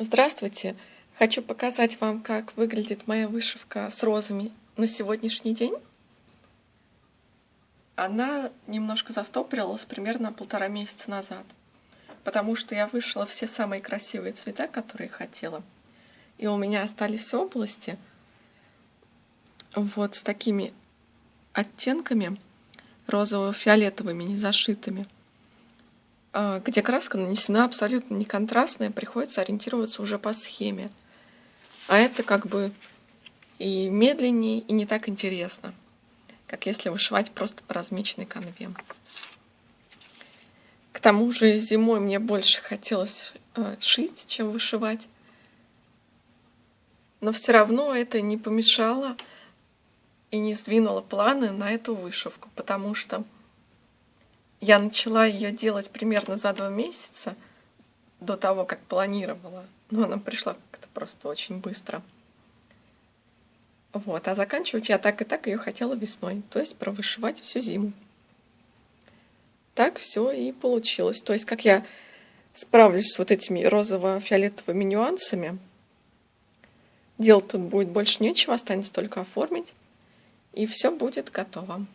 Здравствуйте! Хочу показать вам, как выглядит моя вышивка с розами на сегодняшний день. Она немножко застопорилась примерно полтора месяца назад, потому что я вышила все самые красивые цвета, которые хотела. И у меня остались области вот с такими оттенками розово-фиолетовыми, не зашитыми – где краска нанесена абсолютно не контрастная, приходится ориентироваться уже по схеме. А это как бы и медленнее, и не так интересно, как если вышивать просто по размеченной конве. К тому же зимой мне больше хотелось э, шить, чем вышивать. Но все равно это не помешало и не сдвинуло планы на эту вышивку, потому что я начала ее делать примерно за два месяца до того, как планировала. Но она пришла как-то просто очень быстро. Вот, а заканчивать я так и так ее хотела весной, то есть провышивать всю зиму. Так все и получилось. То есть, как я справлюсь с вот этими розово-фиолетовыми нюансами, делать тут будет больше нечего, останется только оформить, и все будет готово.